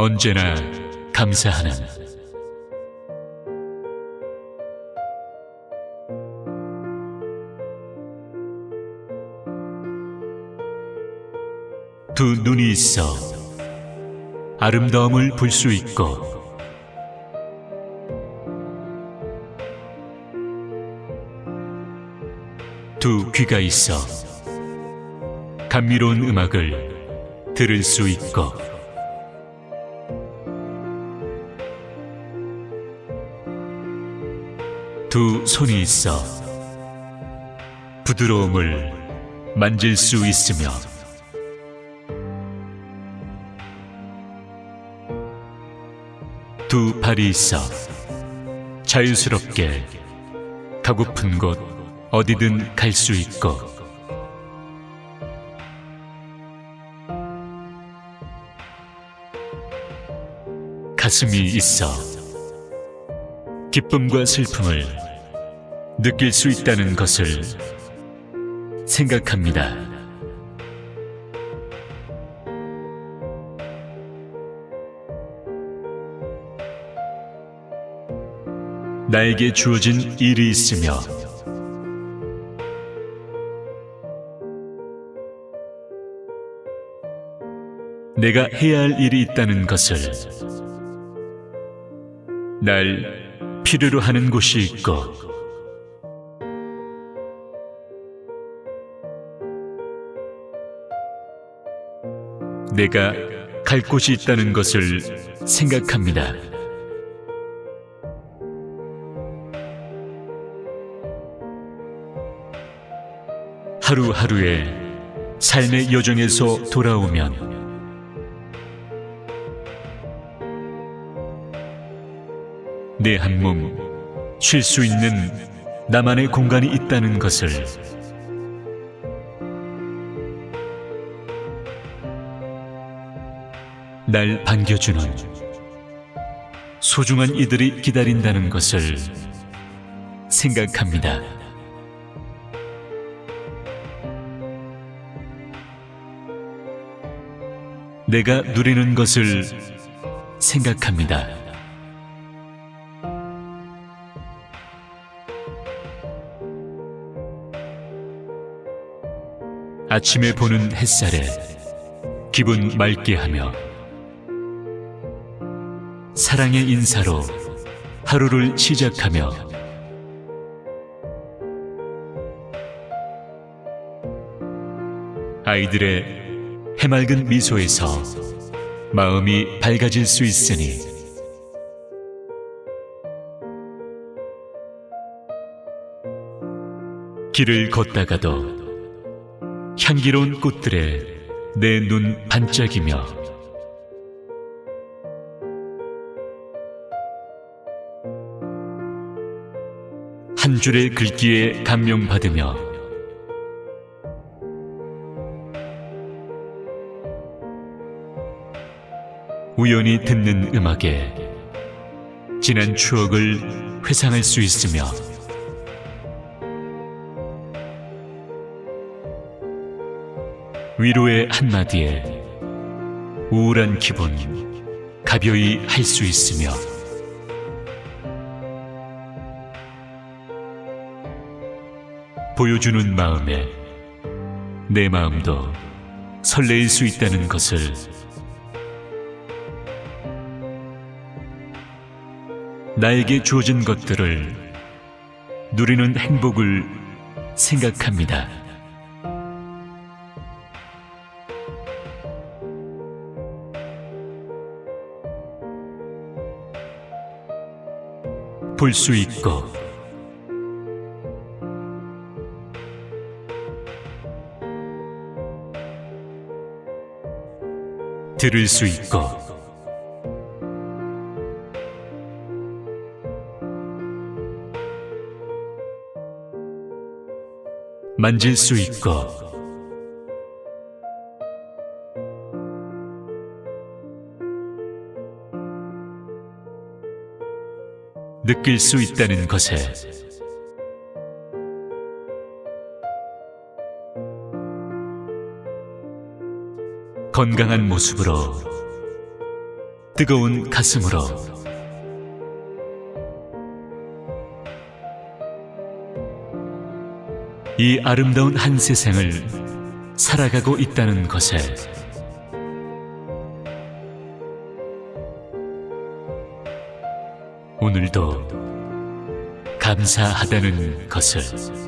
언제나 감사하는 두 눈이 있어 아름다움을 볼 수 있고 두 귀가 있어 감미로운 음악을 들을 수 있고 두 손이 있어 부드러움을 만질 수 있으며 두 발이 있어 자유스럽게 가고픈 곳 어디든 갈 수 있고 가슴이 있어 기쁨과 슬픔을 느낄 수 있다는 것을 생각합니다. 나에게 주어진 일이 있으며 내가 해야 할 일이 있다는 것을 날 필요로 하는 곳이 있고 내가 갈 곳이 있다는 것을 생각합니다. 하루하루의 삶의 여정에서 돌아오면 내 한 몸 쉴 수 있는 나만의 공간이 있다는 것을 날 반겨주는 소중한 이들이 기다린다는 것을 생각합니다. 내가 누리는 것을 생각합니다. 아침에 보는 햇살에 기분 맑게 하며 사랑의 인사로 하루를 시작하며 아이들의 해맑은 미소에서 마음이 밝아질 수 있으니 길을 걷다가도 향기로운 꽃들에 내 눈 반짝이며 한 줄의 글귀에 감명받으며 우연히 듣는 음악에 지난 추억을 회상할 수 있으며 위로의 한마디에 우울한 기분 가벼이 할 수 있으며 보여주는 마음에 내 마음도 설레일 수 있다는 것을 나에게 주어진 것들을 누리는 행복을 생각합니다. 볼 수 있고 들을 수 있고. 만질 수 있고. 느낄 수 있다는 것에 건강한 모습으로 뜨거운 가슴으로. 이 아름다운 한 세상을 살아가고 있다는 것에 오늘도 감사하다는 것을